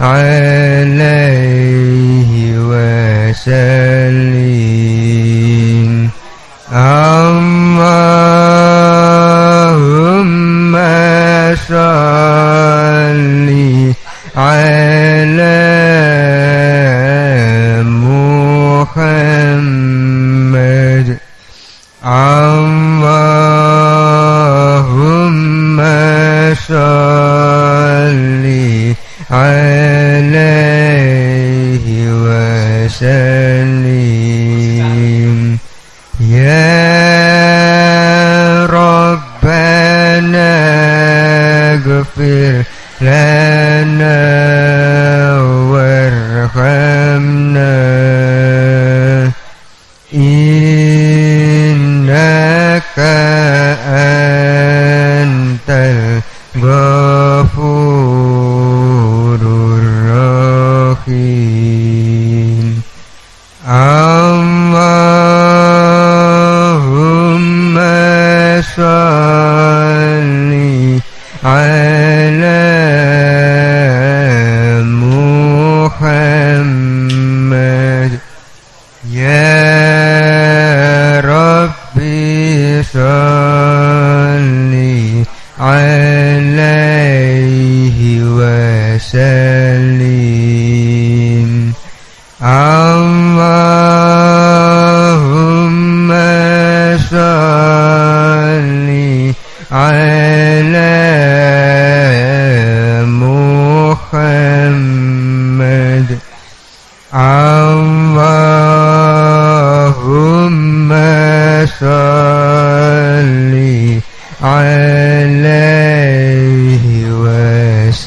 عليه وسلم.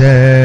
Yeah.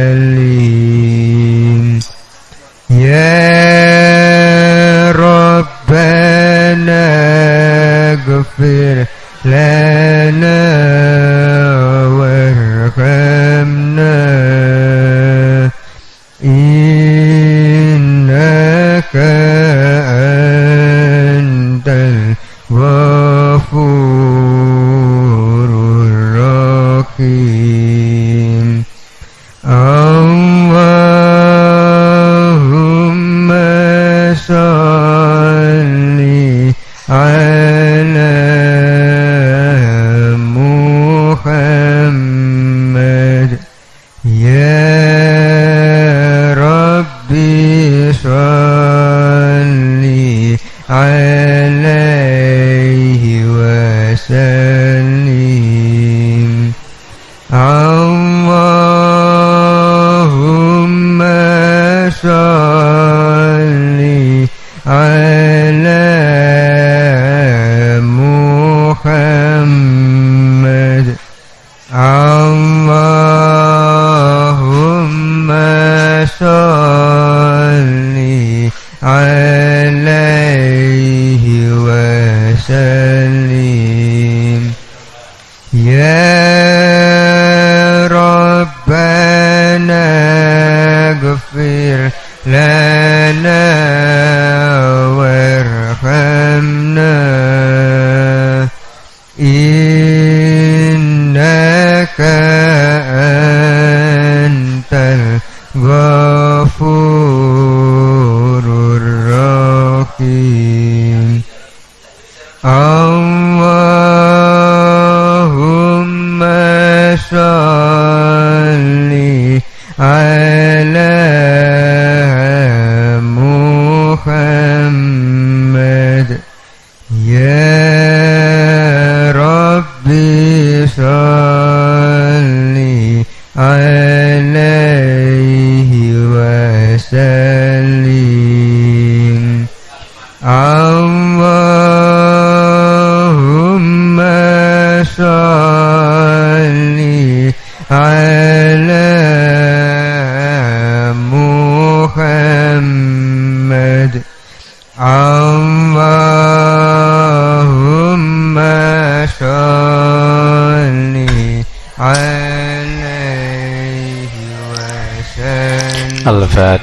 Krishna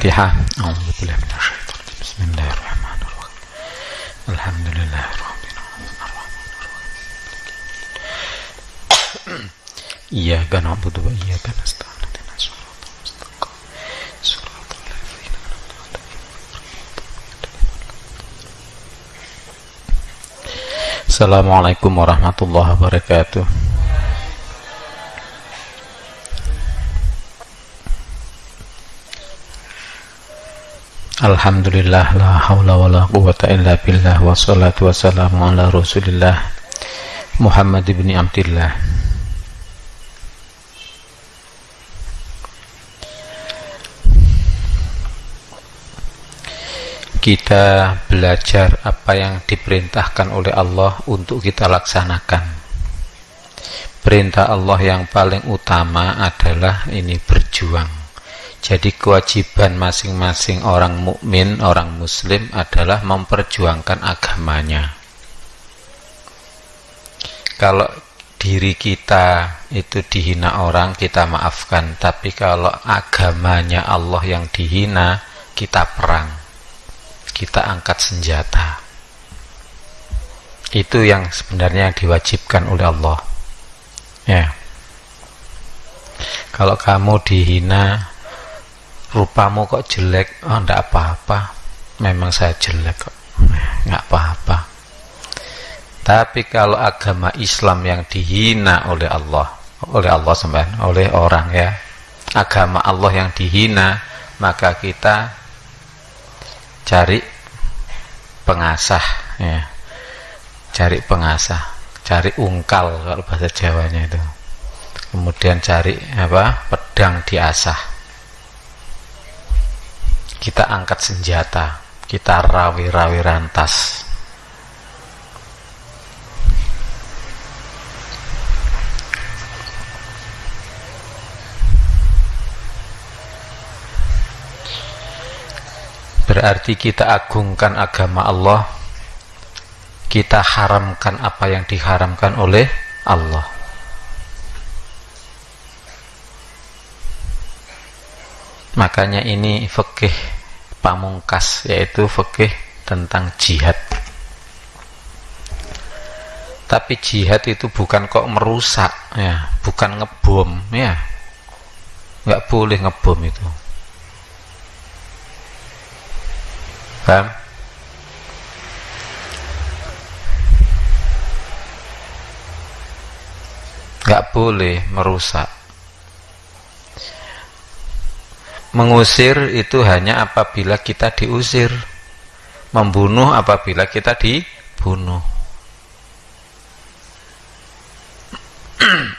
الفاتحة أعوذ بالله من الشيطان الرجيم. بسم الله الرحمن الرحيم الحمد لله رب العالمين الرحمن الرحيم إياك نعبد وإياك نستعين اهدنا الصراط المستقيم صراط الذين أنعمت عليهم Assalamualaikum warahmatullahi wabarakatuh Alhamdulillah la haula wa la quwata illa billah wa salatu wassalamu ala rasulillah Muhammad ibn Abdillah. Kita belajar apa yang diperintahkan oleh Allah untuk kita laksanakan. Perintah Allah yang paling utama adalah ini berjuang jadi kewajiban masing-masing orang mukmin, orang muslim adalah memperjuangkan agamanya. Kalau diri kita itu dihina orang, kita maafkan. Tapi kalau agamanya Allah yang dihina, kita perang. Kita angkat senjata. Itu yang sebenarnya diwajibkan oleh Allah. Ya. Kalau kamu dihina, rupamu kok jelek? Oh enggak apa-apa. Memang saya jelek kok. Enggak apa-apa. Tapi kalau agama Islam yang dihina oleh Allah oleh Allah sembahan oleh orang ya agama Allah yang dihina maka kita cari pengasah ya. Cari pengasah cari ungkal kalau bahasa Jawanya itu. Kemudian cari apa? Pedang diasah kita angkat senjata, kita rawi-rawi rantas. Berarti kita agungkan agama Allah, kita haramkan apa yang diharamkan oleh Allah. Makanya ini fikih pamungkas yaitu fikih tentang jihad. Tapi jihad itu bukan kok merusak ya, bukan ngebom ya. nggak boleh ngebom itu. Paham? nggak boleh merusak Mengusir itu hanya apabila kita diusir. Membunuh apabila kita dibunuh.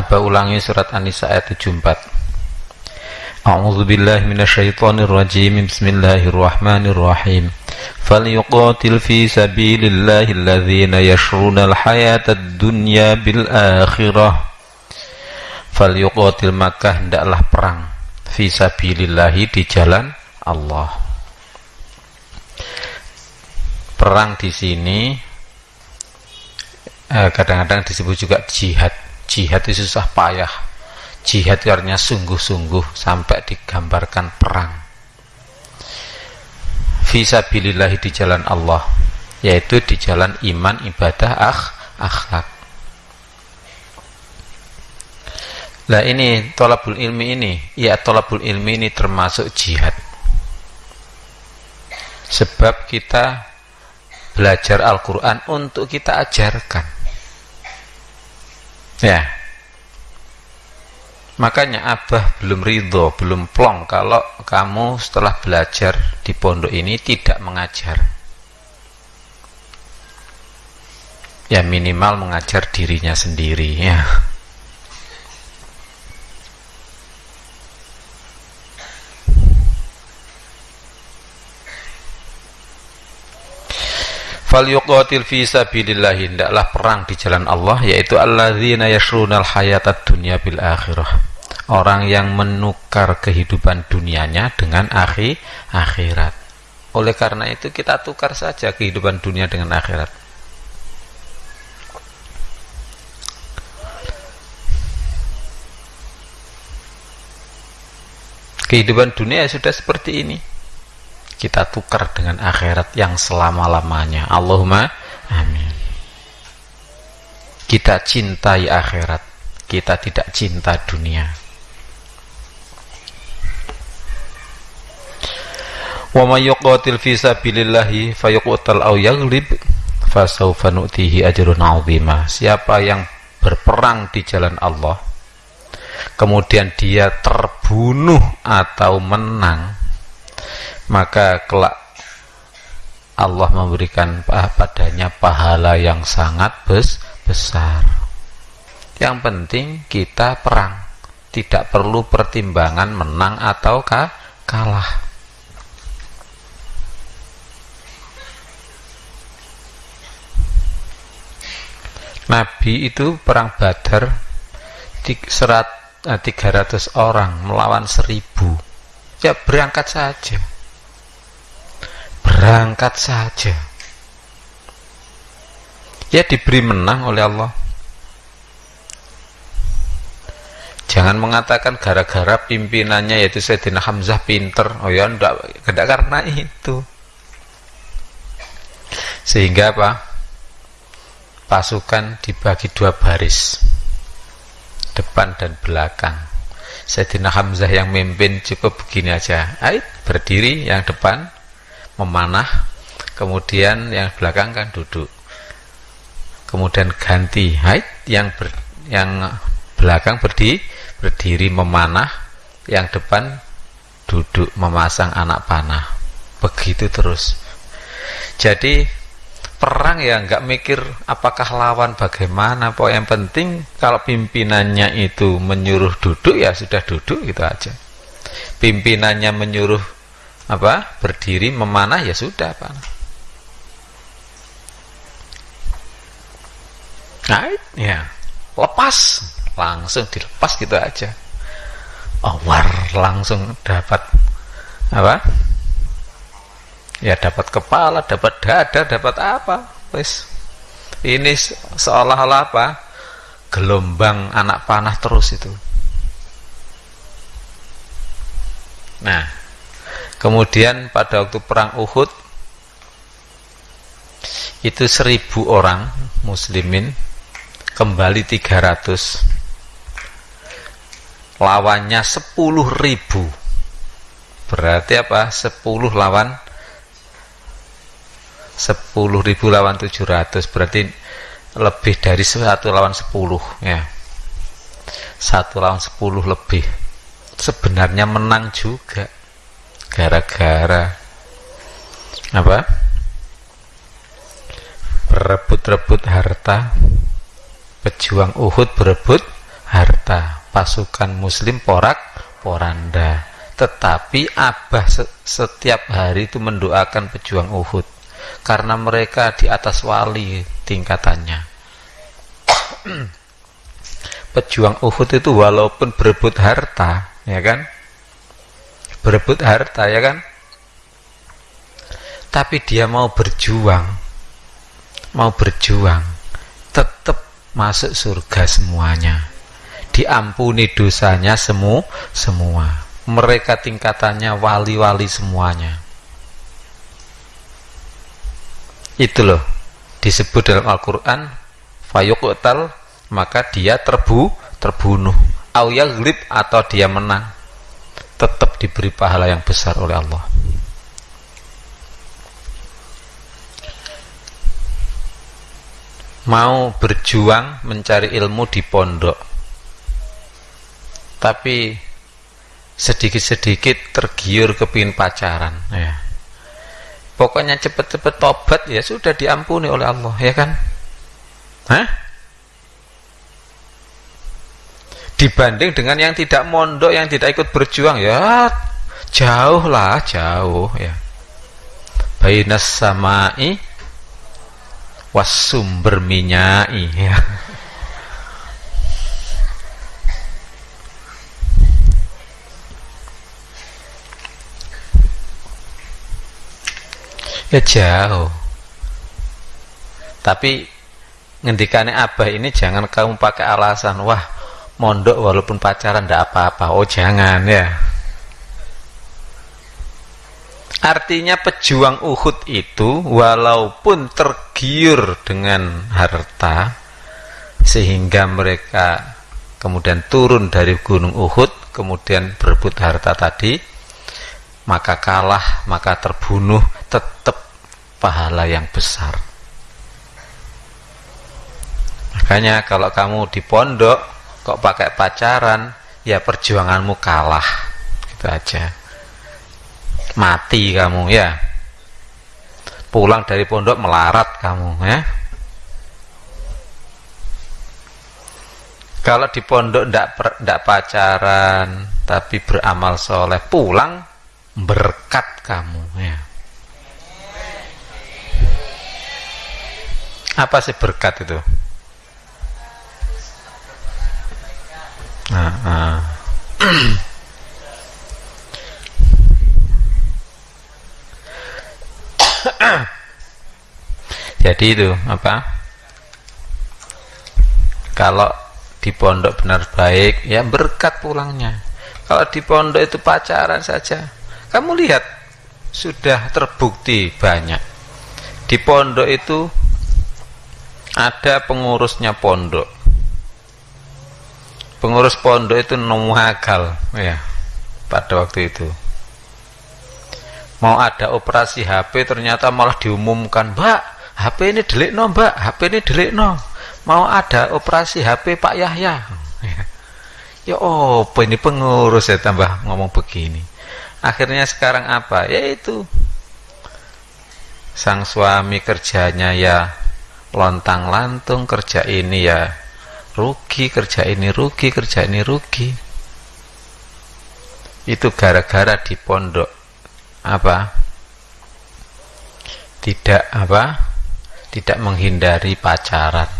Apa ulangi surat An-Nisa ayat 74. A'udzu billahi minasyaitonir rajim. Bismillahirrahmanirrahim. فليقاتل في سبيل الله الذين يشرون الحياة الدنيا بالآخرة فليقاتل maka hendaklah perang fi sabilillahi di jalan Allah perang di sini kadang-kadang eh, disebut juga jihad jihad itu susah payah jihad artinya sungguh-sungguh sampai digambarkan perang visabilillahi di jalan Allah yaitu di jalan iman ibadah akh, akhlak Nah ini tolabul ilmi ini, ya tolabul ilmi ini termasuk jihad. Sebab kita belajar Al-Quran untuk kita ajarkan. Ya. Makanya Abah belum ridho, belum plong kalau kamu setelah belajar di pondok ini tidak mengajar. Ya minimal mengajar dirinya sendiri ya. falyuqatil fi sabilillah hendaklah perang di jalan Allah yaitu alladzina yashrunal hayatad dunya bil akhirah orang yang menukar kehidupan dunianya dengan akhir akhirat. Oleh karena itu kita tukar saja kehidupan dunia dengan akhirat. Kehidupan dunia sudah seperti ini. Kita tukar dengan akhirat yang selama-lamanya. Allahumma amin. Kita cintai akhirat. Kita tidak cinta dunia wa may yuqatil fi sabilillahi fayuqtal aw yaghlib fasawfa nu'tihi ajrun 'azima siapa yang berperang di jalan Allah kemudian dia terbunuh atau menang maka kelak Allah memberikan padanya pahala yang sangat bes besar. Yang penting kita perang, tidak perlu pertimbangan menang atau kalah. Nabi itu perang Badar 300 eh, orang melawan seribu. Ya berangkat saja. Berangkat saja. Ya diberi menang oleh Allah. Jangan mengatakan gara-gara pimpinannya yaitu Sayyidina Hamzah pinter. Oh ya enggak, enggak karena itu. Sehingga apa pasukan dibagi dua baris depan dan belakang. Sayyidina Hamzah yang memimpin cukup begini aja. Ait, berdiri yang depan memanah kemudian yang belakang kan duduk. Kemudian ganti haid yang ber, yang belakang berdiri berdiri memanah yang depan duduk memasang anak panah. Begitu terus. Jadi perang ya nggak mikir apakah lawan bagaimana. Pokok yang penting kalau pimpinannya itu menyuruh duduk ya sudah duduk gitu aja. Pimpinannya menyuruh apa berdiri memanah ya sudah pak. Nah ya lepas. Langsung dilepas gitu aja. Awar langsung dapat apa ya dapat kepala dapat dada dapat apa? Wis. Ini seolah-olah apa? Gelombang anak panah terus itu. Nah Kemudian pada waktu perang Uhud itu seribu orang muslimin kembali 300 lawannya sepuluh ribu. Berarti apa? 10 lawan sepuluh ribu lawan 700 berarti lebih dari satu lawan sepuluh ya. Satu lawan sepuluh lebih. Sebenarnya menang juga. Gara-gara apa? Berebut-rebut harta. Pejuang Uhud berebut harta. Pasukan muslim porak poranda. Tetapi Abah setiap hari itu mendoakan pejuang Uhud karena mereka di atas wali tingkatannya. Pejuang Uhud itu walaupun berebut harta ya kan? Berebut harta ya kan? Tapi dia mau berjuang. Mau berjuang. Tetap masuk surga semuanya. Diampuni dosanya semu semua. Mereka tingkatannya wali-wali semuanya itu loh disebut dalam Al-Quran fayuqtal maka dia terbu terbunuh. Au yaglib atau dia menang. Tetap diberi pahala yang besar oleh Allah. Mau berjuang mencari ilmu di pondok tapi sedikit-sedikit tergiur kepingin pacaran ya pokoknya cepet-cepet tobat ya sudah diampuni oleh Allah ya kan Hah? dibanding dengan yang tidak mondok yang tidak ikut berjuang ya jauh lah jauh ya bainas samai was sumber minyak ya. Ya jauh. Tapi ngendikannya abah ini jangan kamu pakai alasan wah mondok walaupun pacaran ndak apa-apa. Oh jangan ya. Artinya pejuang Uhud itu walaupun tergiur dengan harta sehingga mereka kemudian turun dari gunung Uhud kemudian berebut harta tadi maka kalah maka terbunuh tetap pahala yang besar. Makanya kalau kamu di pondok kok pakai pacaran ya perjuanganmu kalah. Gitu aja. Mati kamu ya. Pulang dari pondok melarat kamu ya. Kalau di pondok ndak pacaran tapi beramal soleh pulang berkat kamu ya apa sih berkat itu? Nah, nah. jadi itu apa? Kalau di pondok benar baik ya berkat pulangnya. Kalau di pondok itu pacaran saja kamu lihat sudah terbukti banyak. Di pondok itu ada pengurusnya pondok. Pengurus pondok itu nomuhagal ya pada waktu itu. Mau ada operasi HP ternyata malah diumumkan mbak HP ini delik no mbak HP ini delik no mau ada operasi HP Pak Yahya. Ya oh ini pengurus ya tambah ngomong begini. Akhirnya sekarang apa? Yaitu sang suami kerjanya ya lontang lantung kerja ini ya rugi kerja ini rugi kerja ini rugi. Itu gara-gara di pondok apa? Tidak apa? Tidak menghindari pacaran.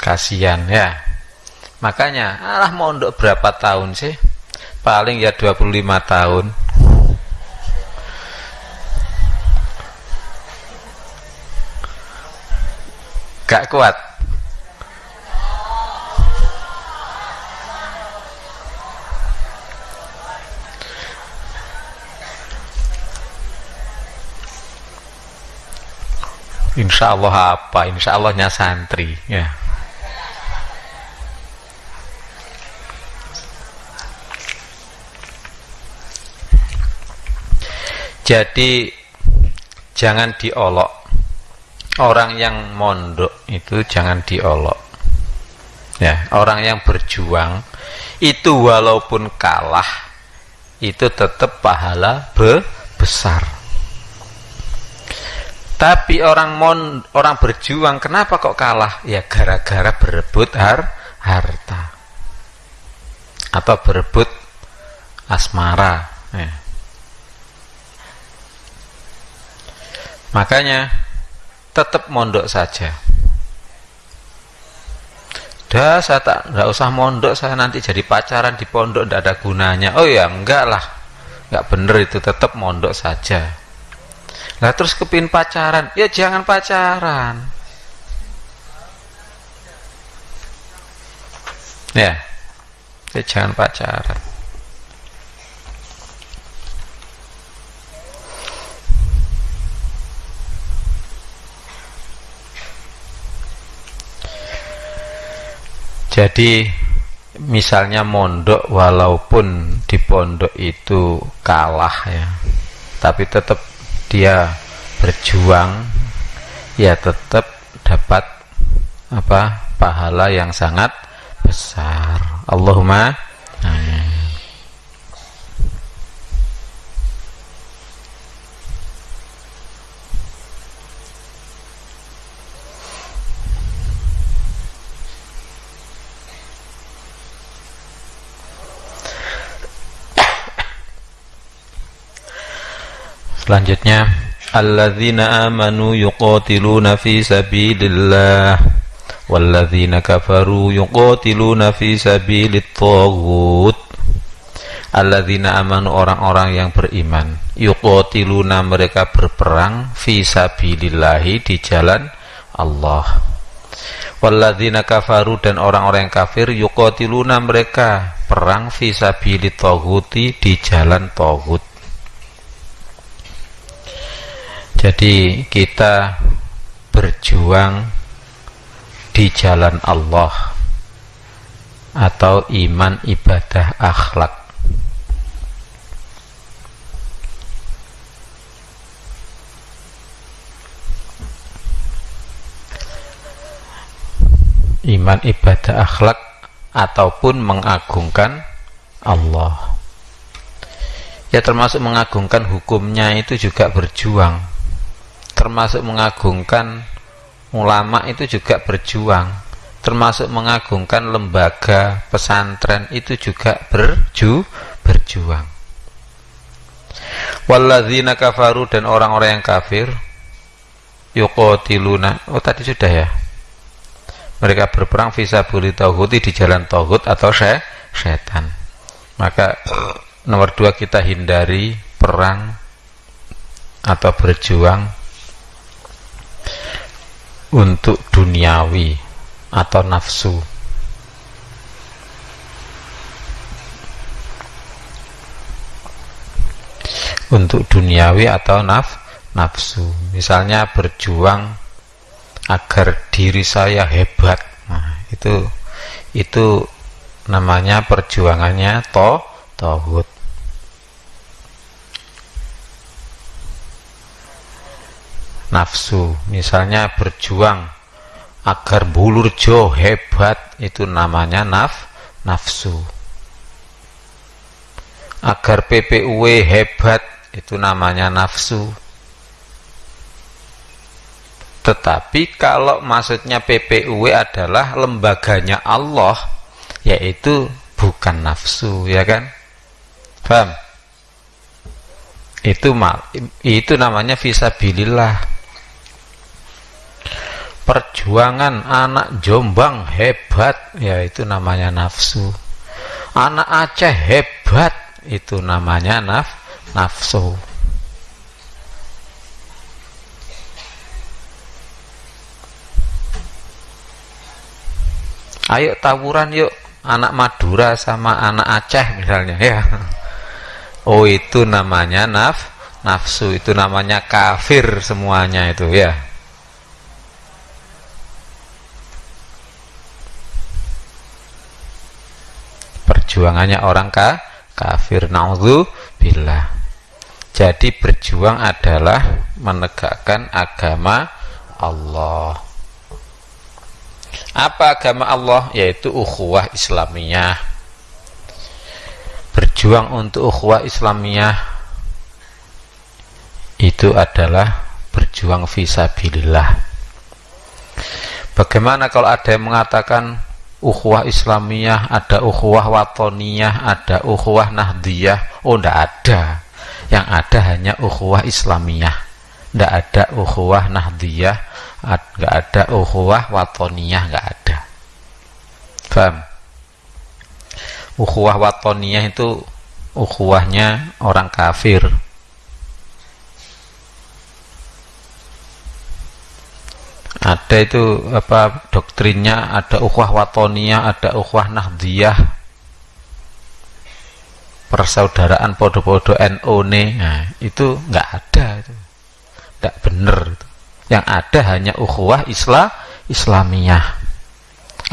Kasihan ya. Makanya alah mondok berapa tahun sih? Paling ya 25 tahun gak kuat Insya Allah apa? Insya Allahnya santri ya. Jadi jangan diolok. Orang yang mondok itu jangan diolok. Ya, orang yang berjuang itu walaupun kalah itu tetap pahala be besar tapi orang mon orang berjuang kenapa kok kalah? Ya gara-gara berebut har harta. Atau berebut asmara, ya. Makanya tetap mondok saja. Dah saya tak nggak usah mondok saya nanti jadi pacaran di pondok tidak ada gunanya. Oh ya enggak lah, enggak bener itu tetap mondok saja. Lah terus kepin pacaran? Ya jangan pacaran. Ya ya jangan pacaran jadi misalnya mondok walaupun di pondok itu kalah ya tapi tetap dia berjuang ya tetap dapat apa pahala yang sangat besar. Allahumma amin Selanjutnya. Alladzina amanu yuqatiluna fi sabilillah. Walladzina kafaru yuqatiluna fi sabilit taghut. Alladzina amanu orang-orang yang beriman. Yuqatiluna mereka berperang Fi sabilillahi di jalan Allah. Walladzina kafaru dan orang-orang yang kafir Yuqatiluna mereka perang Fi sabilit taghuti di jalan taghut Jadi kita berjuang di jalan Allah atau iman ibadah akhlak. Iman ibadah akhlak ataupun mengagungkan Allah. Ya termasuk mengagungkan hukumnya itu juga berjuang termasuk mengagungkan ulama itu juga berjuang. Termasuk mengagungkan lembaga pesantren itu juga berju berjuang. Walladzina kafaru dan orang-orang yang kafir yuqatiluna oh tadi sudah ya. Mereka berperang visabuli tauhudi di jalan tauhid atau syai setan maka nomor dua kita hindari perang atau berjuang untuk duniawi atau nafsu. Untuk duniawi atau naf nafsu. Misalnya berjuang agar diri saya hebat. Nah, itu itu namanya perjuangannya to tohut nafsu. Misalnya berjuang agar bulurjo hebat itu namanya naf nafsu. Agar PPUW hebat itu namanya nafsu. Tetapi kalau maksudnya PPUW adalah lembaganya Allah yaitu bukan nafsu ya kan? Paham? Itu mal itu namanya visabilillah perjuangan anak Jombang hebat. Ya itu namanya nafsu. Anak Aceh hebat itu namanya naf nafsu. Ayo tawuran yuk anak Madura sama anak Aceh misalnya ya. Oh itu namanya naf nafsu itu namanya kafir semuanya itu ya perjuangannya orang ka, kafir naudzu billah. Jadi berjuang adalah menegakkan agama Allah. Apa agama Allah? Yaitu ukhuwah Islamiyah. Berjuang untuk ukhuwah Islamiyah itu adalah berjuang visabilillah bagaimana kalau ada yang mengatakan ukhuwah Islamiyah, ada ukhuwah watoniyah, ada ukhuwah nahdiyah. Oh, tidak ada. Yang ada hanya ukhuwah Islamiyah. Tidak ada ukhuwah nahdiyah, tidak ada ukhuwah watoniyah, tidak ada. Faham? Ukhuwah watoniyah itu ukhuwahnya orang kafir. Ada itu apa doktrinnya ada ukhwah watonia ada ukhwah nahdiyah. Persaudaraan podo-podo NO nih nah, itu nggak ada itu. Nggak bener itu. Yang ada hanya ukhuwah Islam Islamiyah.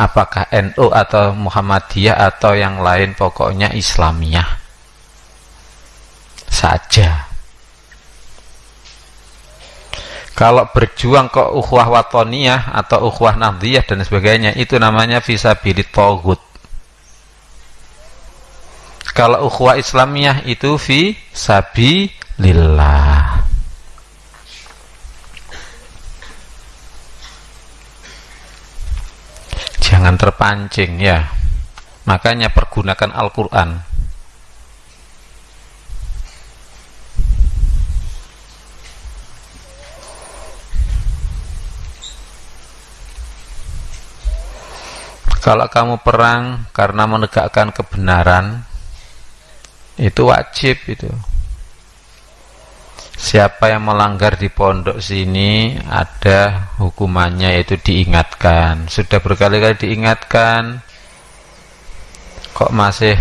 Apakah NU atau Muhammadiyah atau yang lain pokoknya Islamiyah. Saja kalau berjuang ke ukhuwah watoniyah atau ukhuwah nahdiyah dan sebagainya itu namanya visabilit togut kalau ukhuwah islamiyah itu fi sabi lillah jangan terpancing ya. Makanya pergunakan Al-Quran kalau kamu perang karena menegakkan kebenaran itu wajib itu. Siapa yang melanggar di pondok sini ada hukumannya yaitu diingatkan. Sudah berkali-kali diingatkan kok masih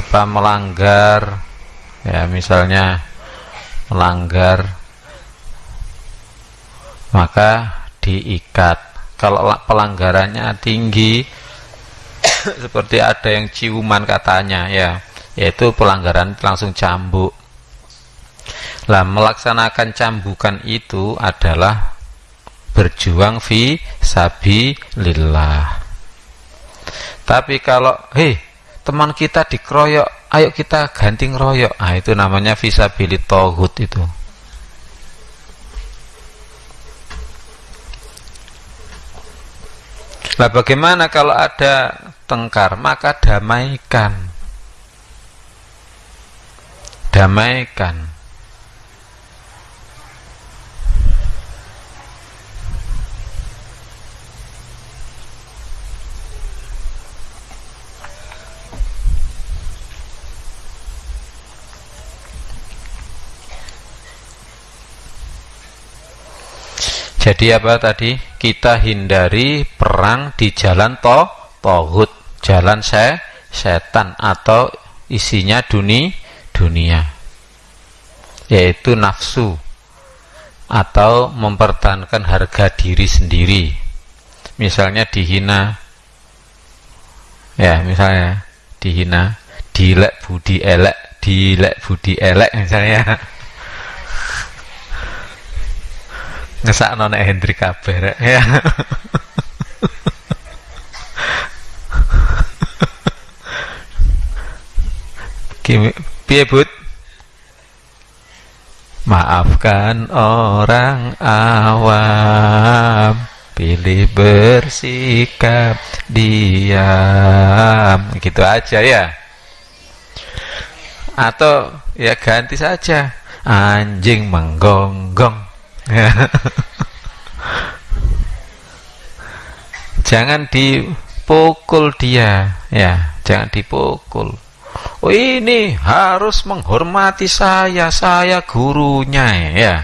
apa melanggar? Ya misalnya melanggar maka diikat kalau pelanggarannya tinggi seperti ada yang ciuman katanya ya yaitu pelanggaran langsung cambuk. Lah melaksanakan cambukan itu adalah berjuang fi sabi lillah tapi kalau hei teman kita dikeroyok ayo kita ganti ngeroyok. Ah itu namanya visabilit tohut itu Nah bagaimana kalau ada tengkar? Maka damaikan. Damaikan Jadi apa tadi? Kita hindari perang di jalan to tohut, jalan se setan atau isinya duni dunia, yaitu nafsu atau mempertahankan harga diri sendiri. Misalnya dihina, ya misalnya dihina, dilek budi elek, dilek budi elek misalnya. Ngesak nona Hendrik kabeh ya. Piye but maafkan orang awam pilih bersikap diam. Gitu aja ya. Atau ya ganti saja. Anjing menggonggong jangan dipukul dia. Ya jangan dipukul. Oh ini harus menghormati saya saya gurunya ya.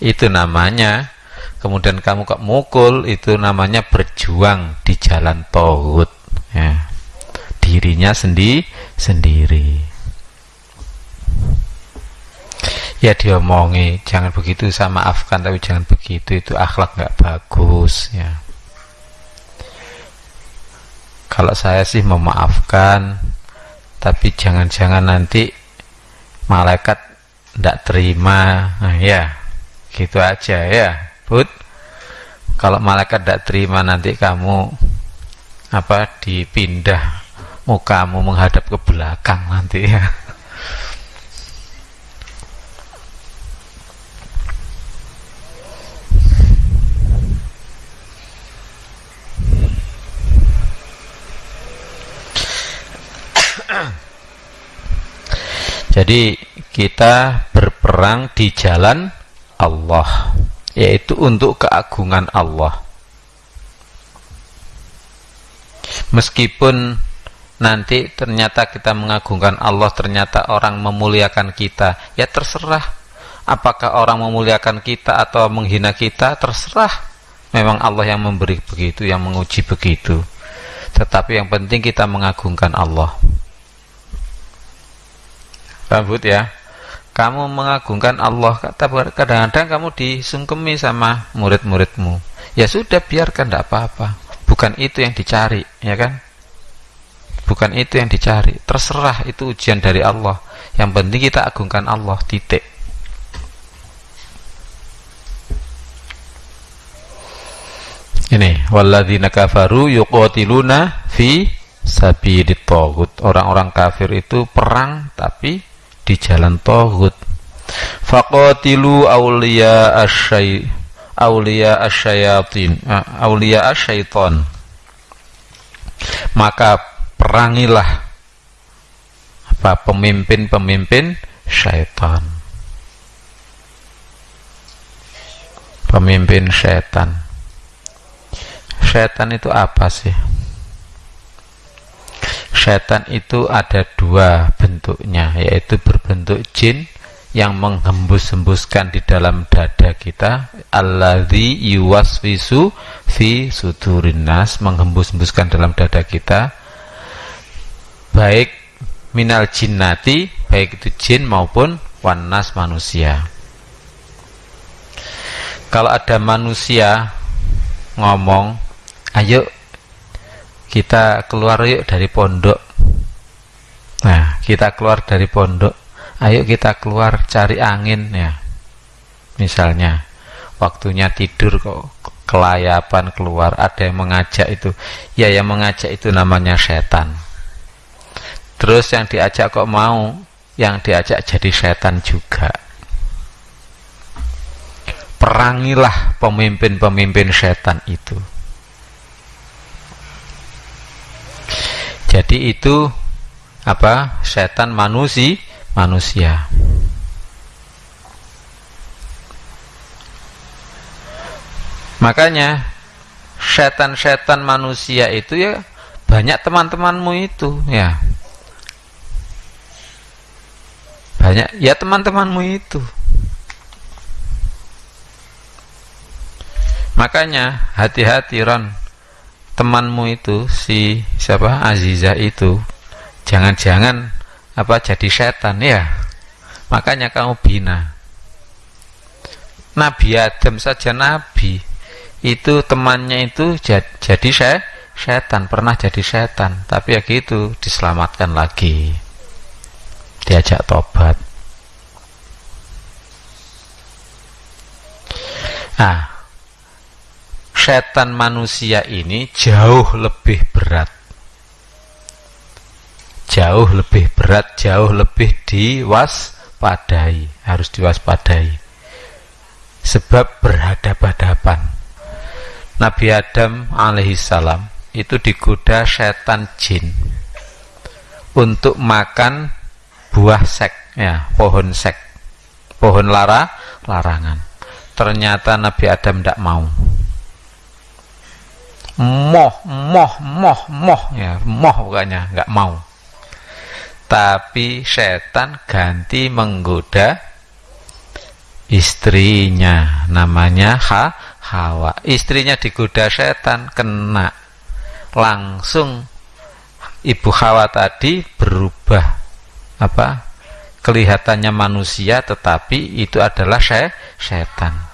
Itu namanya kemudian kamu kok mukul itu namanya berjuang di jalan tohut ya. Dirinya sendi sendiri ya diomongi jangan begitu sama maafkan tapi jangan begitu itu akhlak nggak bagus ya. Kalau saya sih memaafkan tapi jangan-jangan nanti malaikat tidak terima nah, ya gitu aja ya Bud. Kalau malaikat tidak terima nanti kamu apa dipindah mukamu menghadap ke belakang nanti ya Jadi kita berperang di jalan Allah yaitu untuk keagungan Allah. Meskipun nanti ternyata kita mengagungkan Allah, ternyata orang memuliakan kita, ya terserah. Apakah orang memuliakan kita atau menghina kita terserah. Memang Allah yang memberi begitu yang menguji begitu. Tetapi yang penting kita mengagungkan Allah rambut ya. Kamu mengagungkan Allah. Kadang-kadang kamu disungkemi sama murid-muridmu. Ya sudah biarkan tidak apa-apa. Bukan itu yang dicari ya kan? Bukan itu yang dicari. Terserah itu ujian dari Allah. Yang penting kita agungkan Allah titik. Ini walladzina kafaru yuqatiluna fi sabilit orang-orang kafir itu perang tapi di jalan tohut faqatilu awliya asyai awliya asyayatin uh, awliya asyaiton. Maka perangilah apa pemimpin-pemimpin syaitan. Pemimpin syaitan. Syaitan itu apa sih? Setan itu ada dua bentuknya, yaitu berbentuk jin yang menghembus-hembuskan di dalam dada kita. Alladzi yuwaswisu fi sudurinas menghembus-hembuskan dalam dada kita. Baik minal jinnati baik itu jin maupun wanas manusia. Kalau ada manusia ngomong ayo kita keluar yuk dari pondok nah kita keluar dari pondok. Ayo kita keluar cari angin ya. Misalnya waktunya tidur kok kelayapan keluar ada yang mengajak itu. Ya yang mengajak itu namanya setan. Terus yang diajak kok mau yang diajak jadi setan juga. Perangilah pemimpin-pemimpin setan itu. Jadi itu apa? Setan manusia manusia. Makanya setan-setan manusia itu ya banyak teman-temanmu itu ya. Banyak ya teman-temanmu itu. Makanya hati-hati Ron. Temanmu itu si siapa? Aziza itu jangan-jangan apa jadi setan ya? Makanya kamu bina. Nabi Adam saja Nabi. Itu temannya itu jadi saya setan pernah jadi setan. Tapi ya gitu diselamatkan lagi. Diajak tobat. Ah setan manusia ini jauh lebih berat jauh lebih berat jauh lebih diwaspadai harus diwaspadai. Sebab berhadapan-hadapan Nabi Adam alaihissalam itu digoda setan jin untuk makan buah sek ya pohon sek pohon lara larangan. Ternyata Nabi Adam tidak mau. Moh moh moh moh ya moh bukannya nggak mau tapi setan ganti menggoda istrinya. Namanya ha Hawa. Istrinya digoda setan kena. Langsung ibu Hawa tadi berubah. Apa? Kelihatannya manusia tetapi itu adalah setan.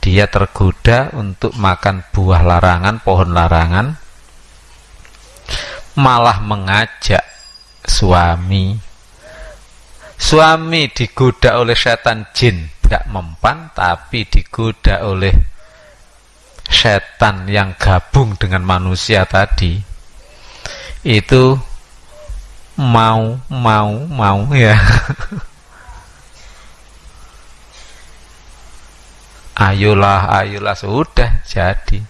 Dia tergoda untuk makan buah larangan, pohon larangan, malah mengajak suami. Suami digoda oleh setan jin, tidak mempan, tapi digoda oleh setan yang gabung dengan manusia tadi. Itu mau, mau, mau ya. ayolah ayolah sudah jadi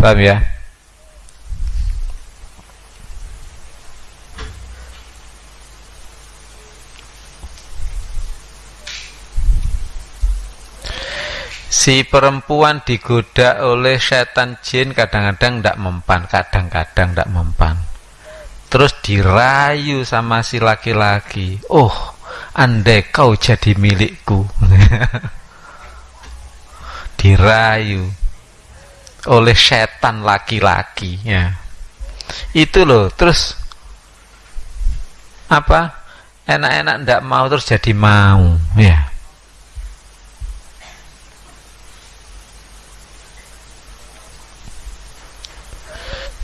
paham ya si perempuan digoda oleh setan jin kadang-kadang tidak mempan kadang-kadang tidak mempan. Terus dirayu sama si laki-laki. Oh andai kau jadi milikku. Dirayu oleh setan laki-laki ya. Itu loh terus apa? Enak-enak ndak mau terus jadi mau ya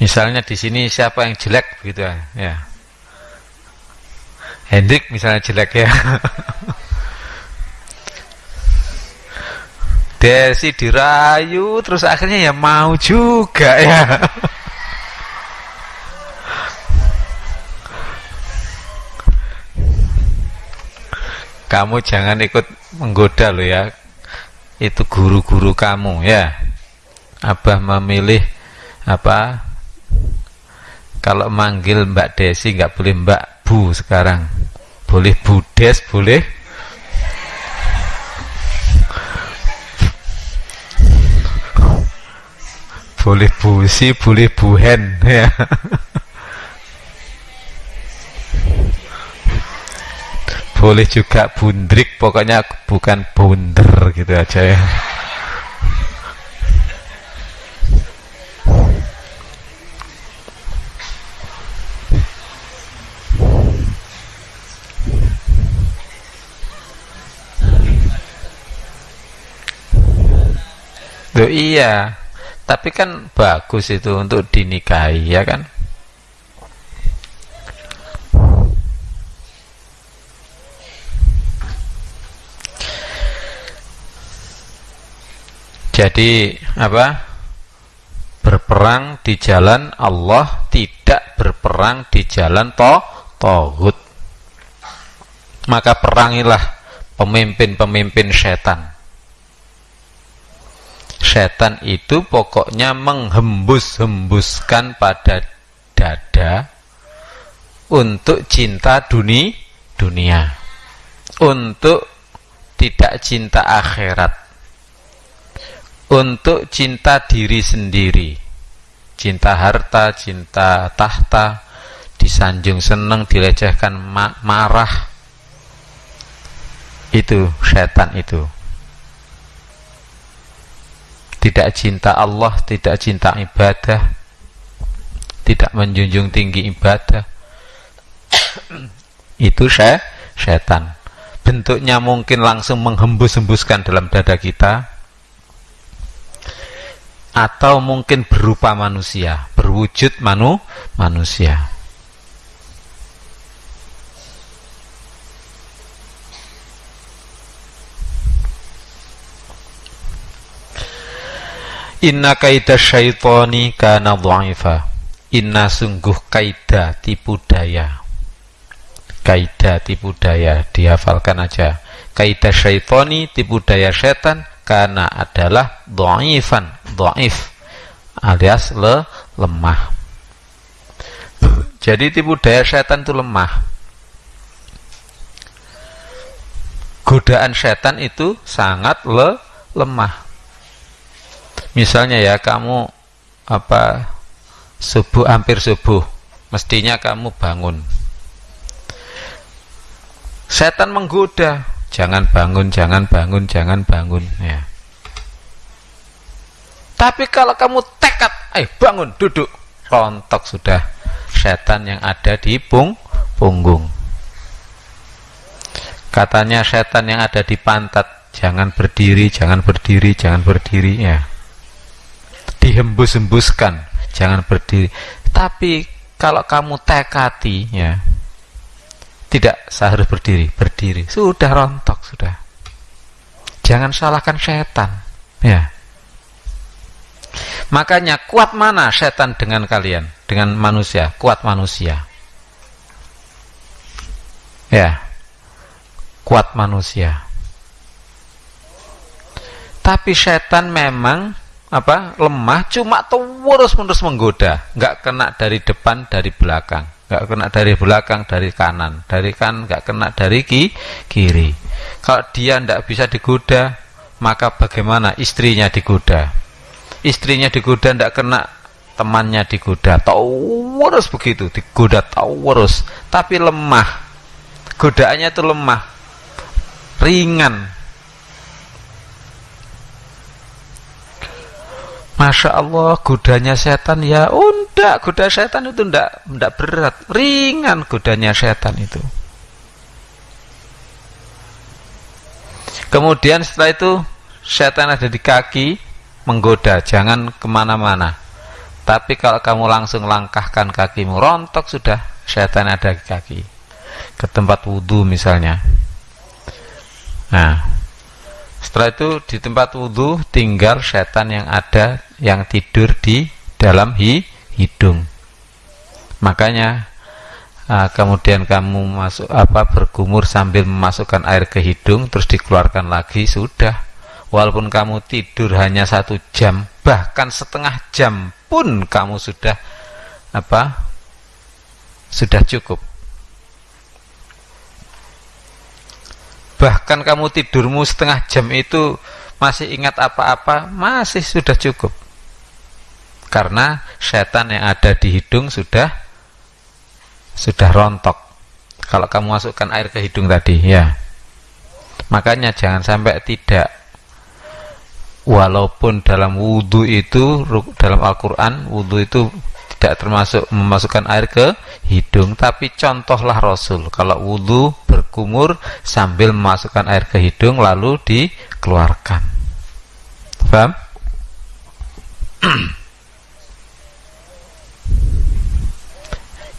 misalnya di sini siapa yang jelek gitu ya. Hendrik misalnya jelek ya. Desi dirayu terus akhirnya ya mau juga ya. Kamu jangan ikut menggoda loh ya. Itu guru-guru kamu ya. Abah memilih apa kalau manggil Mbak Desi nggak boleh Mbak Bu sekarang boleh Budes boleh boleh busi, boleh buhen ya. boleh juga bundrik, pokoknya bukan bunder gitu aja ya. Loh iya, tapi kan bagus itu untuk dinikahi ya kan? Jadi apa? Berperang di jalan Allah tidak berperang di jalan toh tohut maka perangilah pemimpin-pemimpin setan setan itu pokoknya menghembus-hembuskan pada dada untuk cinta duni, dunia. Untuk tidak cinta akhirat. Untuk cinta diri sendiri. Cinta harta, cinta tahta disanjung seneng, dilecehkan ma marah. Itu setan itu tidak cinta Allah, tidak cinta ibadah, tidak menjunjung tinggi ibadah. Itu saya setan. Bentuknya mungkin langsung menghembus-hembuskan dalam dada kita atau mungkin berupa manusia, berwujud manu manusia. Inna kaidah syaitoni kana dha'ifa. Inna sungguh kaidah tipu daya. Kaidah tipu daya dihafalkan aja. Kaidah syaitoni tipu daya setan karena adalah dha'ifan, dha'if alias le, lemah. Jadi tipu daya setan itu lemah. Godaan setan itu sangat le, lemah misalnya ya kamu apa subuh hampir subuh mestinya kamu bangun. Setan menggoda jangan bangun jangan bangun jangan bangun ya. Tapi kalau kamu tekad eh bangun duduk rontok sudah setan yang ada di pung punggung. Katanya setan yang ada di pantat jangan berdiri jangan berdiri jangan berdiri ya dihembus-hembuskan. Jangan berdiri. Tapi kalau kamu tekati ya tidak seharus berdiri berdiri. Sudah rontok sudah. Jangan salahkan setan ya. Makanya kuat mana setan dengan kalian dengan manusia? Kuat manusia. Ya. Kuat manusia. Tapi setan memang apa? Lemah cuma terus menerus menggoda. Nggak kena dari depan dari belakang. Nggak kena dari belakang dari kanan. Dari kan nggak kena dari ki, kiri. Kalau dia tidak bisa digoda maka bagaimana istrinya digoda? Istrinya digoda tidak kena temannya digoda. Terus begitu digoda terus. Tapi lemah. Godaannya itu lemah. Ringan Masya Allah godanya setan ya oh enggak goda setan itu enggak, enggak berat. Ringan godanya setan itu. Kemudian setelah itu setan ada di kaki menggoda jangan ke mana-mana. Tapi kalau kamu langsung langkahkan kakimu rontok sudah setan ada di kaki. Ke tempat wudhu misalnya. Nah setelah itu di tempat wudhu tinggal setan yang ada yang tidur di dalam hi, hidung. Makanya uh, kemudian kamu masuk apa bergumur sambil memasukkan air ke hidung terus dikeluarkan lagi sudah. Walaupun kamu tidur hanya satu jam bahkan setengah jam pun kamu sudah apa sudah cukup bahkan kamu tidurmu setengah jam itu masih ingat apa-apa masih sudah cukup. Karena setan yang ada di hidung sudah sudah rontok. Kalau kamu masukkan air ke hidung tadi ya. Makanya jangan sampai tidak. Walaupun dalam wudhu itu dalam Al-Quran wudhu itu tidak termasuk memasukkan air ke hidung tapi contohlah Rasul. Kalau wudhu berkumur sambil memasukkan air ke hidung lalu dikeluarkan. Paham?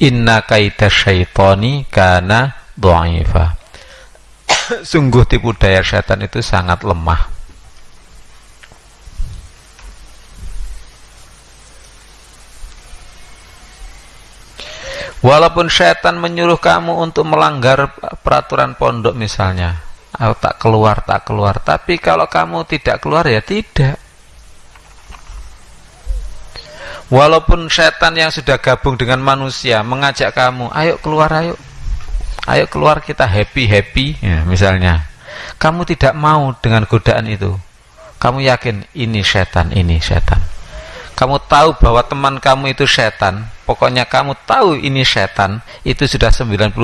inna kaita syaitoni kana do'ifa. Sungguh tipu daya syaitan itu sangat lemah Walaupun setan menyuruh kamu untuk melanggar peraturan pondok misalnya, atau tak keluar, tak keluar. Tapi kalau kamu tidak keluar ya tidak. Walaupun setan yang sudah gabung dengan manusia mengajak kamu, ayo keluar, ayo, ayo keluar kita happy happy, ya, misalnya. Kamu tidak mau dengan godaan itu. Kamu yakin ini setan, ini setan. Kamu tahu bahwa teman kamu itu setan, pokoknya kamu tahu ini setan itu sudah 99%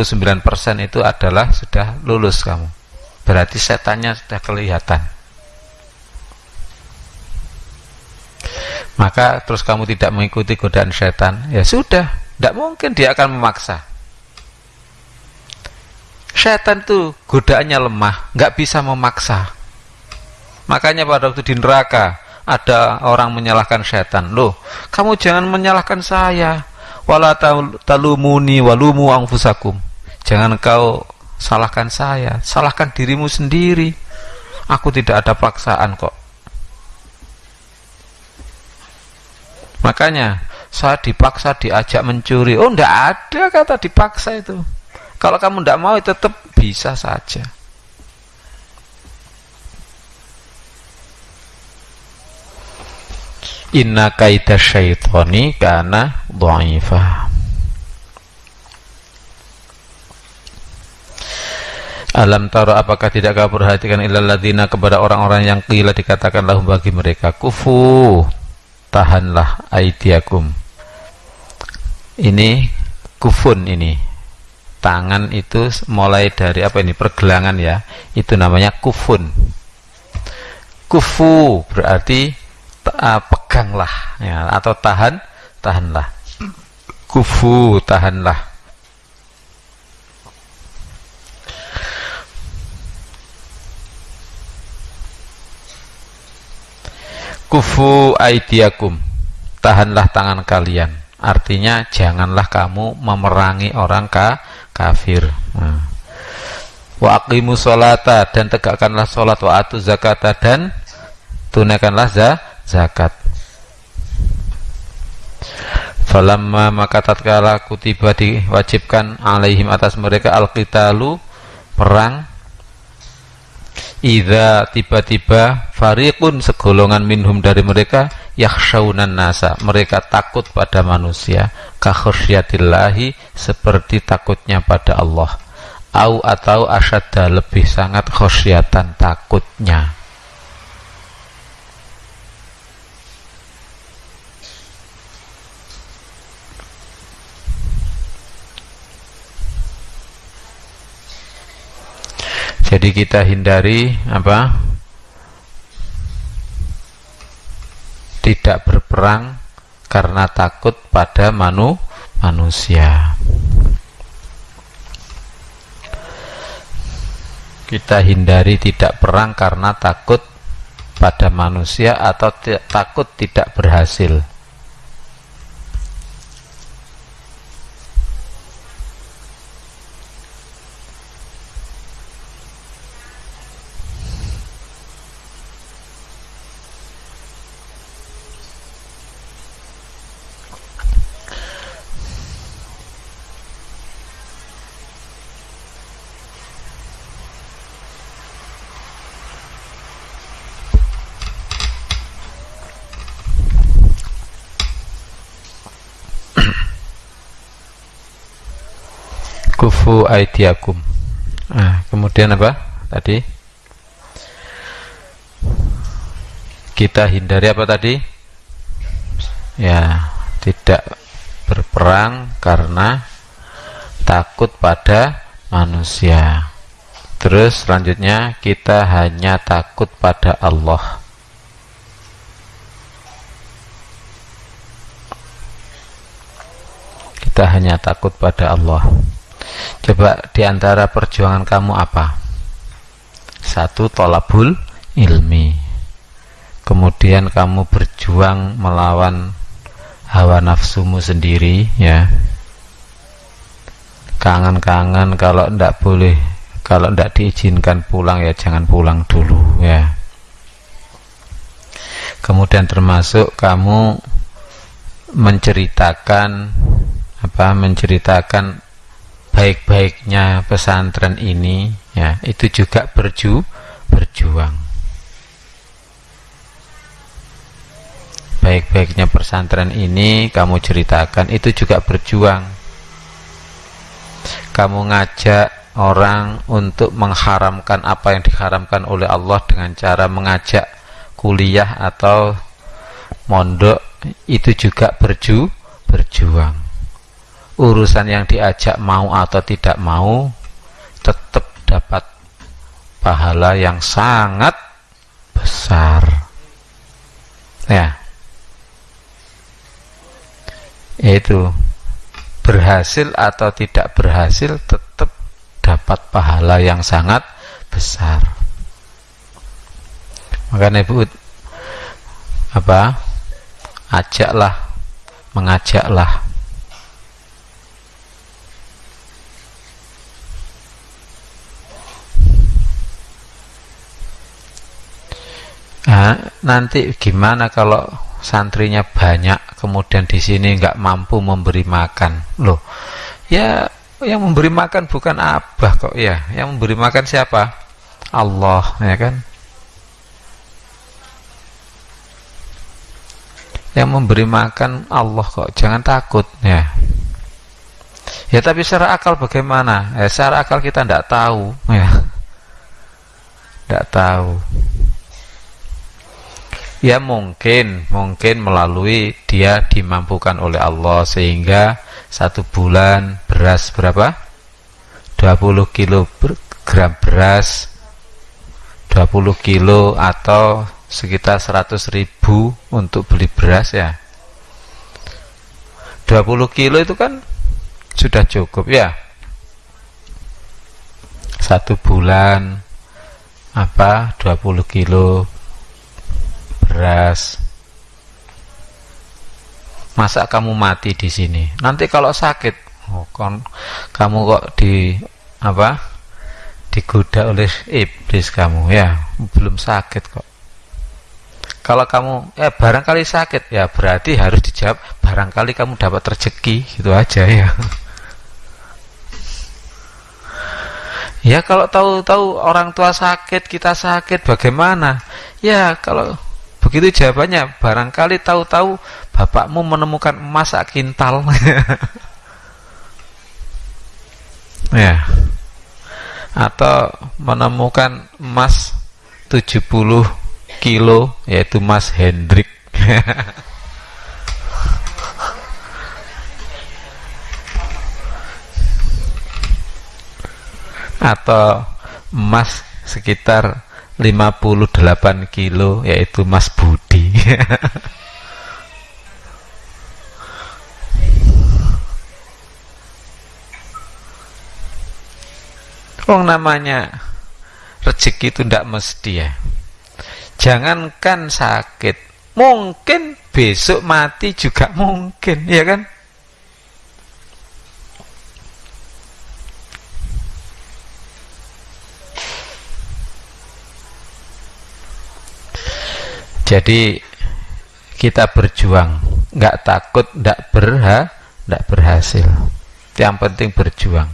itu adalah sudah lulus kamu. Berarti setannya sudah kelihatan. Maka terus kamu tidak mengikuti godaan setan ya sudah tidak mungkin dia akan memaksa. Setan itu godaannya lemah nggak bisa memaksa. Makanya pada waktu di neraka ada orang menyalahkan setan. Loh kamu jangan menyalahkan saya wala talumuni walumu anfusakum. Jangan kau salahkan saya salahkan dirimu sendiri. Aku tidak ada paksaan kok. Makanya saya dipaksa diajak mencuri. Oh ndak ada kata dipaksa itu. Kalau kamu ndak mau tetap bisa saja inna kaita syaitoni kana dhaifah Alam taro apakah tidak kau perhatikan ilal ladina kepada orang-orang yang kila dikatakan lahum bagi mereka kufu tahanlah aidiakum. Ini kufun ini. Tangan itu mulai dari apa ini? Pergelangan ya. Itu namanya kufun. Kufu berarti uh, peganglah ya, atau tahan tahanlah. Kufu tahanlah. Kufu aidiakum tahanlah tangan kalian. Artinya janganlah kamu memerangi orang ka kafir. Nah. wa aqimu sholata dan tegakkanlah sholat wa atu zakata dan tunaikanlah zakat zakat. Falamma maka tatkala kutiba diwajibkan alaihim atas mereka alqitalu perang Iza tiba-tiba fariqun segolongan minhum dari mereka yakhshaunan nasa mereka takut pada manusia kakhsyatillahi seperti takutnya pada Allah au atau asyadda lebih sangat khusyatan takutnya jadi kita hindari apa? Tidak berperang karena takut pada manu manusia. Kita hindari tidak perang karena takut pada manusia atau takut tidak berhasil kufu aidiakum. Nah, kemudian apa? Tadi? Kita hindari apa tadi? Ya tidak berperang karena takut pada manusia. Terus selanjutnya kita hanya takut pada Allah. Kita hanya takut pada Allah Coba di antara perjuangan kamu apa? Satu tolabul ilmi. Kemudian kamu berjuang melawan hawa nafsumu sendiri, ya. Kangen-kangen kalau ndak boleh, kalau ndak diizinkan pulang ya jangan pulang dulu, ya. Kemudian termasuk kamu menceritakan apa menceritakan baik-baiknya pesantren ini ya itu juga berju berjuang. Baik-baiknya pesantren ini kamu ceritakan itu juga berjuang. Kamu ngajak orang untuk mengharamkan apa yang diharamkan oleh Allah dengan cara mengajak kuliah atau mondok itu juga berju berjuang urusan yang diajak mau atau tidak mau tetap dapat pahala yang sangat besar. Ya. Yaitu berhasil atau tidak berhasil tetap dapat pahala yang sangat besar. Makanya ibu apa? Ajaklah mengajaklah Nah, nanti gimana kalau santrinya banyak kemudian di sini nggak mampu memberi makan? Loh ya yang memberi makan bukan abah kok ya. Yang memberi makan siapa? Allah ya kan? Yang memberi makan Allah kok jangan takut ya. Ya tapi secara akal bagaimana? Ya secara akal kita tidak tahu ya. Tidak tahu Ya mungkin, mungkin melalui dia dimampukan oleh Allah sehingga satu bulan beras berapa? 20 kilogram beras 20 kilo atau sekitar 100 ribu untuk beli beras ya 20 kilo itu kan sudah cukup ya satu bulan apa 20 kilo beras. Masa kamu mati di sini. Nanti kalau sakit oh, kon, kamu kok di apa digoda oleh iblis kamu. Ya belum sakit kok. Kalau kamu eh barangkali sakit ya berarti harus dijawab barangkali kamu dapat rezeki gitu aja ya. Ya kalau tahu-tahu orang tua sakit kita sakit bagaimana? Ya kalau Begitu jawabannya, barangkali tahu-tahu bapakmu menemukan emas sak kintal. ya. Atau menemukan emas 70 kilo yaitu emas Hendrik. atau emas sekitar 58 kilo yaitu Mas Budi. Wong namanya rezeki itu tidak mesti ya. Jangankan sakit mungkin besok mati juga mungkin ya kan jadi kita berjuang. Nggak takut nggak berha nggak berhasil. Yang penting berjuang.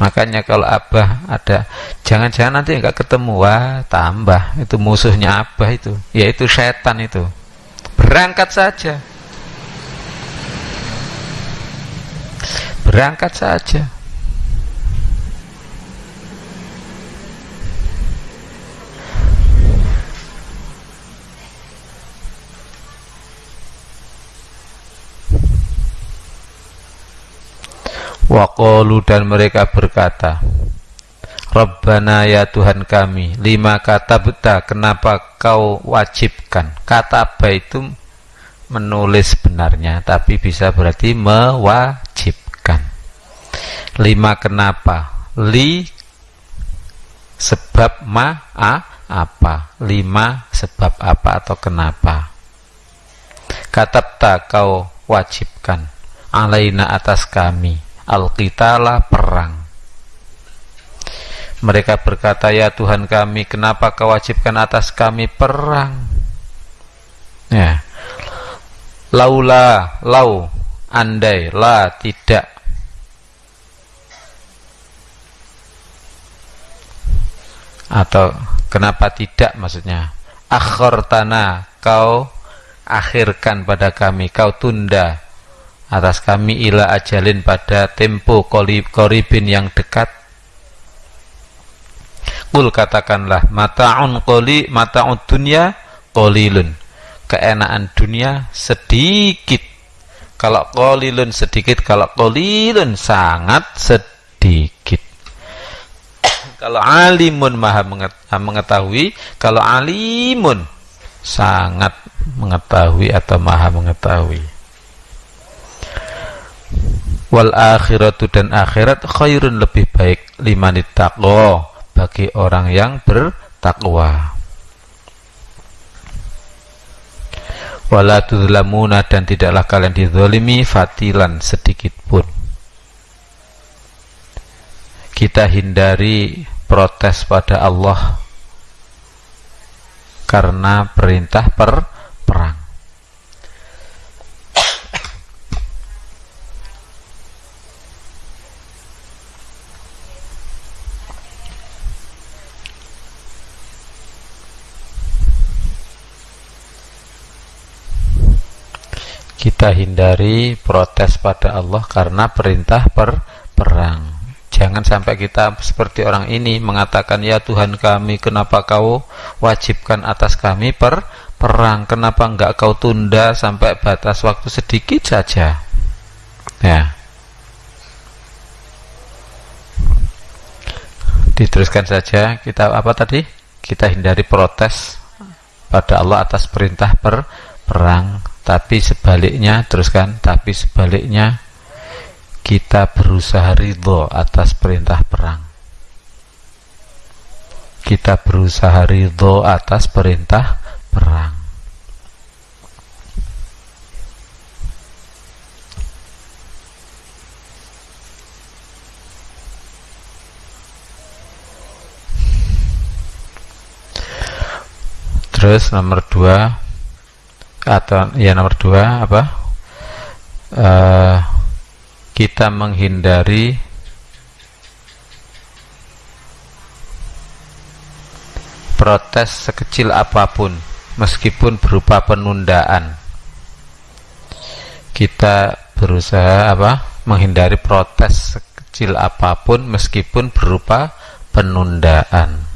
Makanya kalau abah ada jangan-jangan nanti nggak ketemu. Wah tambah. Itu musuhnya abah itu. Yaitu setan itu. Berangkat saja. Berangkat saja Waqalu dan mereka berkata Rabbana ya Tuhan kami Lima kata beta Kenapa kau wajibkan? Kata apa itu menulis sebenarnya Tapi bisa berarti mewajibkan. Lima kenapa? Li Sebab ma a, apa? Lima sebab apa atau kenapa? Katabta kau wajibkan. Alaina atas kami al-qitala perang. Mereka berkata ya Tuhan kami kenapa kau atas kami perang? Ya. Laula lau andai la tidak. Atau kenapa tidak? maksudnya. Tanah kau akhirkan pada kami kau tunda atas kami ila ajalin pada tempo koribin yang dekat. Kul katakanlah mata'un qoli mata'un dunya qalilun keenaan dunia sedikit. Kalau qalilun sedikit kalau qalilun sangat sedikit. Kalau alimun maha mengetahui kalau alimun sangat mengetahui atau maha mengetahui wal akhiratu dan akhirat khairun lebih baik limanit taqwa bagi orang yang bertakwa. Wala tudlamuna dan tidaklah kalian dizalimi fatilan sedikit pun. Kita hindari protes pada Allah karena perintah per perang kita hindari protes pada Allah karena perintah per perang. Jangan sampai kita seperti orang ini mengatakan ya Tuhan kami kenapa kau wajibkan atas kami per perang? Kenapa enggak kau tunda sampai batas waktu sedikit saja? Ya. Diteruskan saja kita apa tadi? Kita hindari protes pada Allah atas perintah per perang tapi sebaliknya teruskan tapi sebaliknya kita berusaha ridho atas perintah perang. Kita berusaha ridho atas perintah perang. Terus nomor dua atau ya nomor dua apa? Uh, kita menghindari protes sekecil apa pun meskipun berupa penundaan. Kita berusaha apa? Menghindari protes sekecil apa pun meskipun berupa penundaan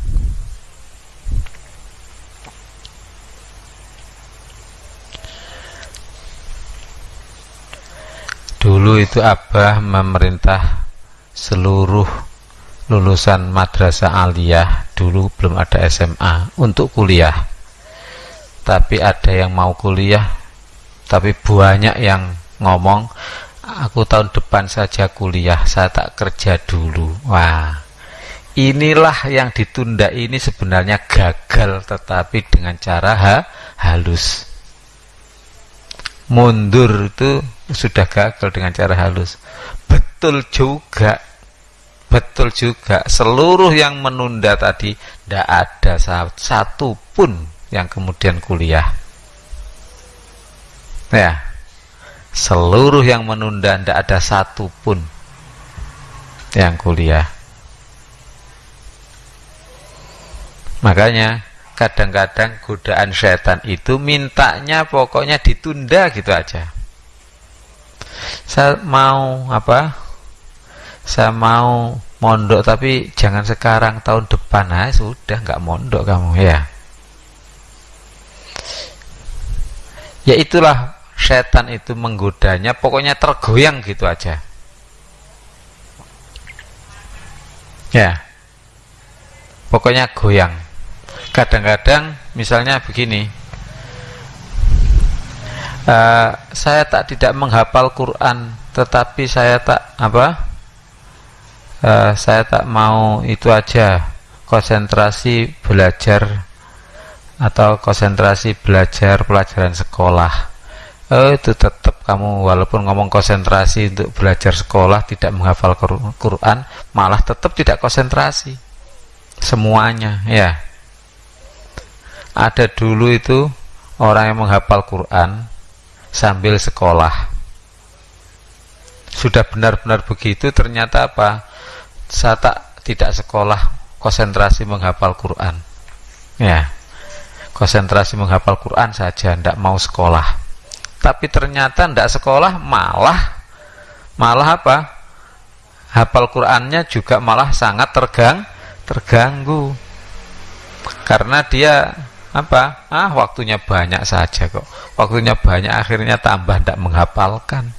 Dulu itu Abah memerintah seluruh lulusan madrasah aliyah. Dulu belum ada SMA untuk kuliah. Tapi ada yang mau kuliah tapi banyak yang ngomong aku tahun depan saja kuliah saya tak kerja dulu. Wah inilah yang ditunda. Ini sebenarnya gagal tetapi dengan cara ha, halus. Mundur itu sudah gagal dengan cara halus. Betul juga. Betul juga. Seluruh yang menunda tadi tidak ada satu pun yang kemudian kuliah. Ya. Seluruh yang menunda tidak ada satu pun yang kuliah. Makanya kadang-kadang godaan setan itu mintanya pokoknya ditunda gitu aja saya mau apa? Saya mau mondok tapi jangan sekarang tahun depan. Nah sudah nggak mondok kamu ya. Ya itulah setan itu menggodanya pokoknya tergoyang gitu aja. Ya. Pokoknya goyang. Kadang-kadang misalnya begini uh, saya tak tidak menghafal Quran tetapi saya tak apa? Uh, saya tak mau itu aja. Konsentrasi belajar atau konsentrasi belajar pelajaran sekolah. Oh, itu tetap kamu walaupun ngomong konsentrasi untuk belajar sekolah tidak menghafal Quran malah tetap tidak konsentrasi. Semuanya ya. Ada dulu itu orang yang menghafal Quran sambil sekolah. Sudah benar-benar begitu ternyata apa? Saya tak tidak sekolah konsentrasi menghafal Quran. Ya konsentrasi menghafal Quran saja tidak mau sekolah. Tapi ternyata tidak sekolah malah malah apa? Hafal Qurannya juga malah sangat tergang terganggu. Karena dia apa? Ah waktunya banyak saja kok. Waktunya banyak akhirnya tambah tidak menghafalkan.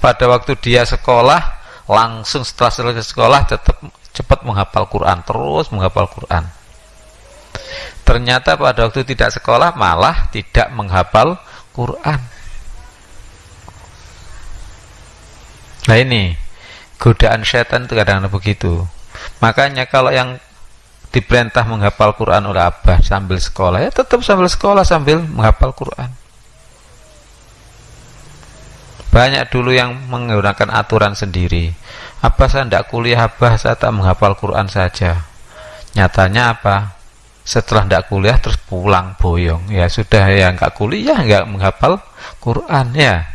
Pada waktu dia sekolah langsung setelah selesai sekolah tetap cepat menghafal Quran terus menghafal Quran. Ternyata pada waktu tidak sekolah malah tidak menghafal Quran. Nah ini godaan setan itu kadang-kadang begitu. Makanya kalau yang diperintah menghafal Quran oleh abah sambil sekolah. Ya tetap sambil sekolah sambil menghafal Quran. Banyak dulu yang menggunakan aturan sendiri. Apa saya tidak kuliah apa saya tak menghafal Quran saja. Nyatanya apa? Setelah tidak kuliah terus pulang boyong. Ya sudah ya nggak kuliah nggak menghafal Quran ya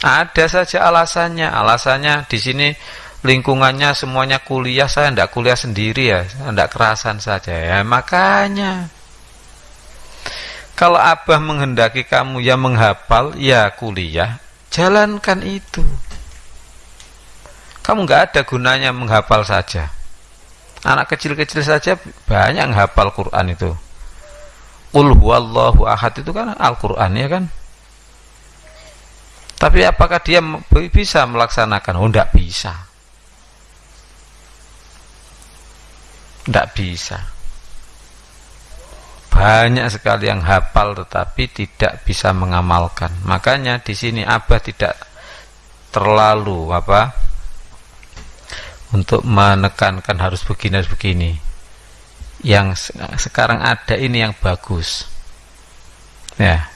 ada saja alasannya alasannya di sini lingkungannya semuanya kuliah saya tidak kuliah sendiri ya tidak kerasan saja ya makanya kalau Abah menghendaki kamu ya menghafal, ya kuliah, jalankan itu. Kamu nggak ada gunanya menghafal saja. Anak kecil-kecil saja banyak yang hafal Quran itu. Qul huwallahu ahad itu kan Al-Quran ya kan? Tapi apakah dia bisa melaksanakan? Oh, tidak bisa. Tidak bisa banyak sekali yang hafal tetapi tidak bisa mengamalkan. Makanya di sini Abah tidak terlalu apa untuk menekankan harus begini harus begini. Yang sekarang ada ini yang bagus. Ya.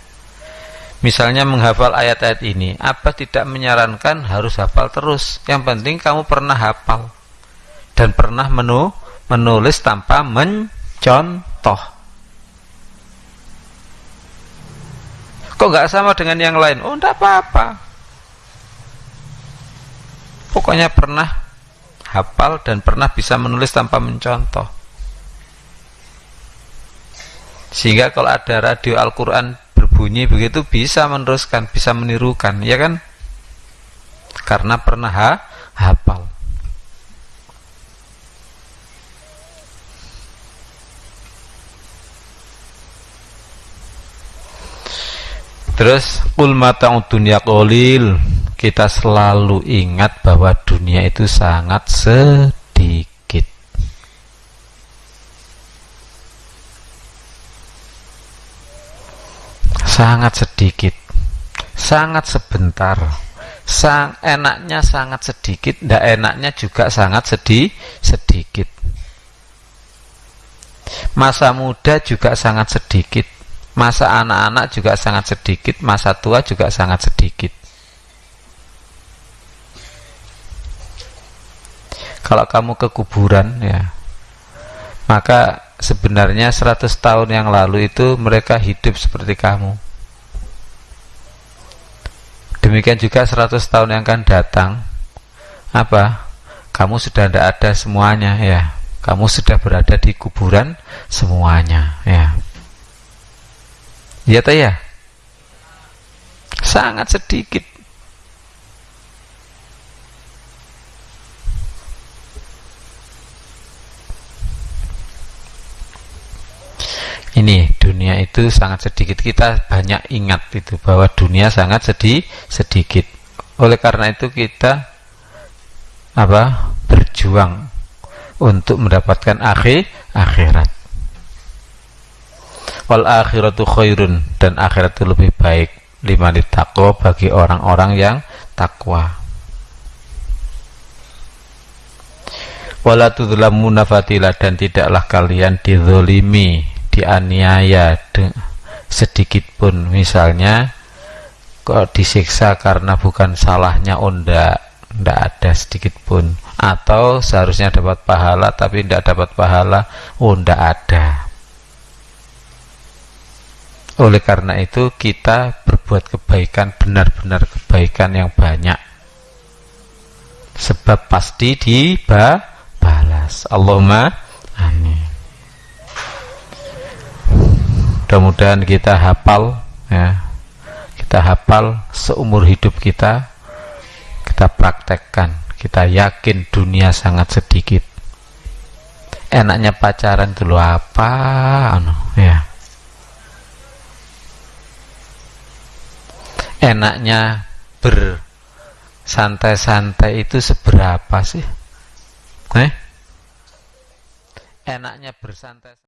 Misalnya menghafal ayat-ayat ini, apa tidak menyarankan harus hafal terus. Yang penting kamu pernah hafal dan pernah menu menulis tanpa mencontoh. Kok nggak sama dengan yang lain? Oh, enggak apa-apa. Pokoknya pernah hafal dan pernah bisa menulis tanpa mencontoh. Sehingga kalau ada radio Al-Quran berbunyi begitu bisa meneruskan, bisa menirukan, ya kan? Karena pernah ha hafal. terus kul mata'ud dunya qalil kita selalu ingat bahwa dunia itu sangat sedikit sangat sedikit. Sangat sebentar. Sang enaknya sangat sedikit ndak enaknya juga sangat sedih sedikit. Masa muda juga sangat sedikit. Masa anak-anak juga sangat sedikit. Masa tua juga sangat sedikit. Kalau kamu ke kuburan ya maka sebenarnya 100 tahun yang lalu itu mereka hidup seperti kamu. Demikian juga 100 tahun yang akan datang. Apa? Kamu sudah tidak ada semuanya ya. Kamu sudah berada di kuburan semuanya ya. Ya ya? Sangat sedikit. Ini dunia itu sangat sedikit. Kita banyak ingat itu bahwa dunia sangat sedih sedikit. Oleh karena itu kita apa? berjuang untuk mendapatkan akhir akhirat wal akhiratu khairun dan akhirat itu lebih baik lima takwa bagi orang-orang yang takwa wala tudlamuna fatila dan tidaklah kalian dizolimi dianiaya sedikit pun misalnya kok disiksa karena bukan salahnya onda tidak ada sedikit pun atau seharusnya dapat pahala tapi tidak dapat pahala oh ada oleh karena itu kita berbuat kebaikan benar-benar kebaikan yang banyak. Sebab pasti dibalas. Allahumma amin. Mudah-mudahan kita hafal ya. Kita hafal seumur hidup kita. Kita praktekkan. Kita yakin dunia sangat sedikit. Enaknya pacaran dulu apa? Anu, ya enaknya bersantai-santai itu seberapa sih? Eh? Enaknya bersantai